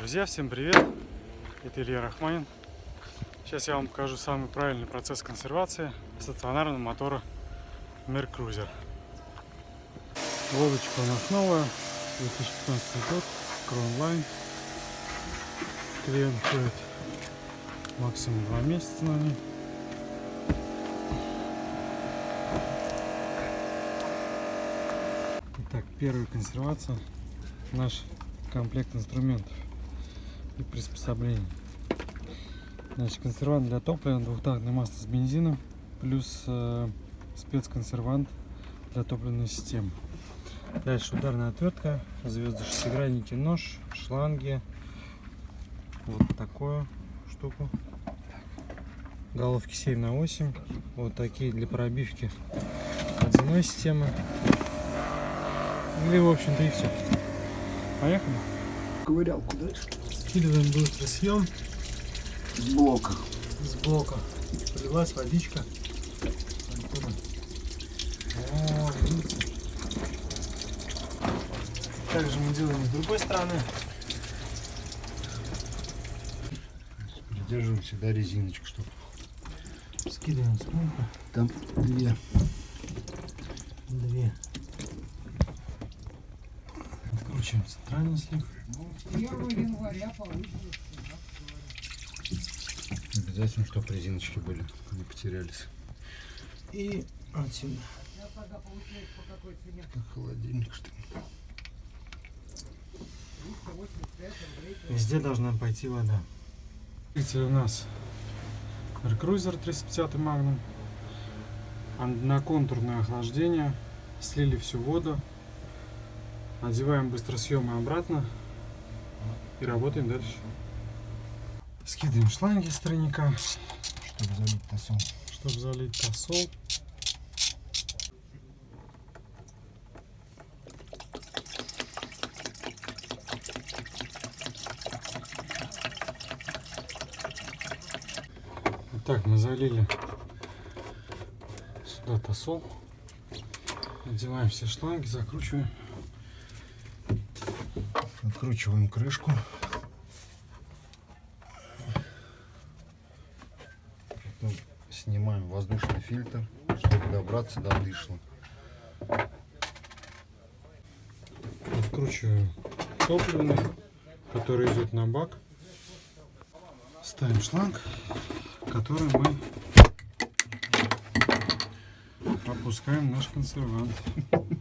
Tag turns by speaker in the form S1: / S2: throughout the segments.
S1: Друзья, всем привет! Это Илья Рахманин. Сейчас я вам покажу самый правильный процесс консервации стационарного мотора Mercruiser. Лодочка у нас новая, 2015 год, Crownline. Клиент ходит максимум 2 месяца на ней. Итак, первая консервация. Наш комплект инструментов и приспособлений. Значит, консервант для топлива, двухтактное масло с бензином, плюс э, спецконсервант для топливной системы. Дальше ударная отвертка, звезды шестигранники, нож, шланги, вот такую штуку. Головки 7 на 8, вот такие для пробивки водяной системы. Или, в общем-то, и все. Поехали.
S2: Ковырялку дальше.
S1: Скидываем быстрый съем
S2: С блока.
S1: с блока. Полилась водичка. О, видите? Также мы делаем с другой стороны.
S2: Придерживаем всегда резиночку, чтобы
S1: Скидываем с помпы.
S2: там две.
S1: Две. Откручиваем центральный слив.
S3: 1 января получится.
S2: Обязательно, чтобы резиночки были, не потерялись.
S1: И отсюда.
S3: Я тогда получается по какой цене?
S2: Как холодильник, что ли.
S3: 385 рублей.
S1: Везде должна пойти вода. Двигатель у нас Mercruiser 350 Magnum. Одноконтурное охлаждение. Слили всю воду. Надеваем быстросъемы обратно. И работаем дальше. Скидываем шланги с тройника,
S2: Чтобы залить тосол.
S1: чтобы залить тосол. Итак, мы залили сюда тосол. Надеваем все шланги, закручиваем.
S2: Откручиваем крышку. Потом снимаем воздушный фильтр, чтобы добраться до дышла.
S1: Откручиваем топливный, который идет на бак. Ставим шланг, который мы пропускаем в наш консервант.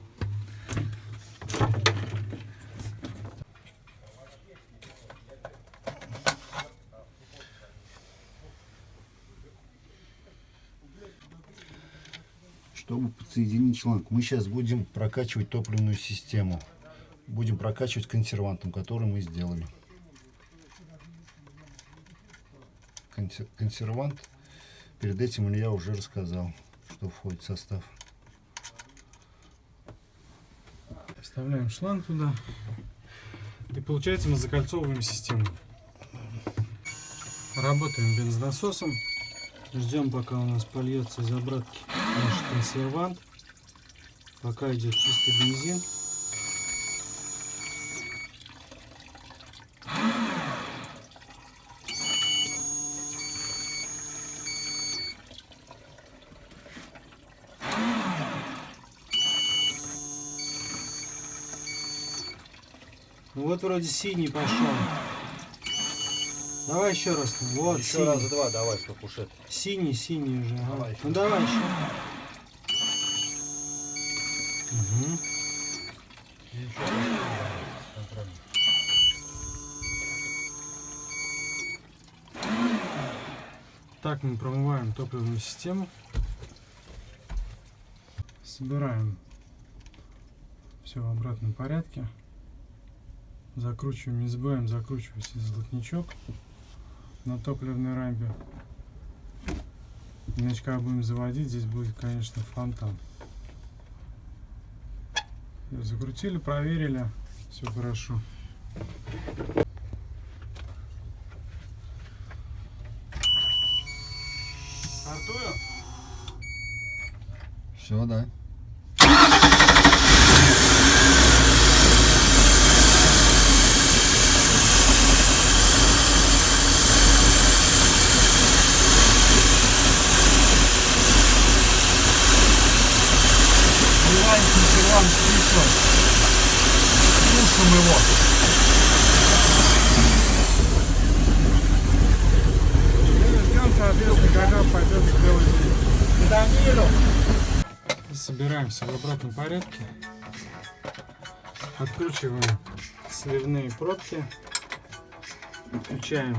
S2: Чтобы подсоединить шланг, мы сейчас будем прокачивать топливную систему. Будем прокачивать консервантом, который мы сделали. Консер- Консервант, перед этим я уже рассказал, что входит в состав.
S1: Вставляем шланг туда. И получается мы закольцовываем систему. Работаем бензонасосом. Ждем пока у нас польется из обратки наш консервант. Пока идет чистый бензин. Ну вот вроде синий пошел. Давай еще раз. Вот
S2: Еще
S1: синий.
S2: раза два давай, чтобы уж это.
S1: Синий, синий уже. ага.
S2: Давай еще.
S1: Ну давай еще. Мгм. Так мы промываем топливную систему. Собираем все в обратном порядке. Закручиваем, не забываем закручивать золотничок на топливной рампе. Иначе когда будем заводить, здесь будет, конечно, фонтан. Закрутили, проверили, все хорошо. Стартую?
S2: Все, да.
S1: Масло. Тушим его. И ждем, соответственно, когда пойдет белый день.
S3: Данилу!
S1: Собираемся в обратном порядке. Откручиваем сливные пробки. Включаем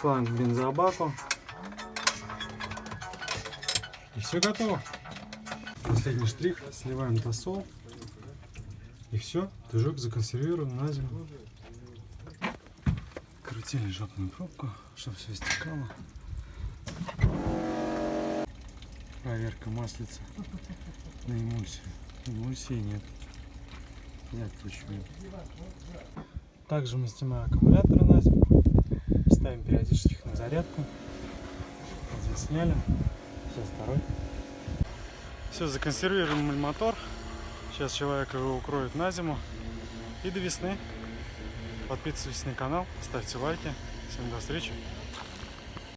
S1: шланг к бензобаку. И все готово. Последний штрих. Сливаем тосол. И все. Движок законсервирован на зиму. Крутили жопную пробку, чтобы все стекало. Проверка маслица на эмульсию. Эмульсии нет. Я откручиваю. Также мы снимаем аккумуляторы на зиму. Ставим периодически на зарядку. Один сняли. Сейчас второй. Все, законсервируем мотор. Сейчас человек его укроет на зиму. И до весны. Подписывайтесь на канал, ставьте лайки. Всем до встречи.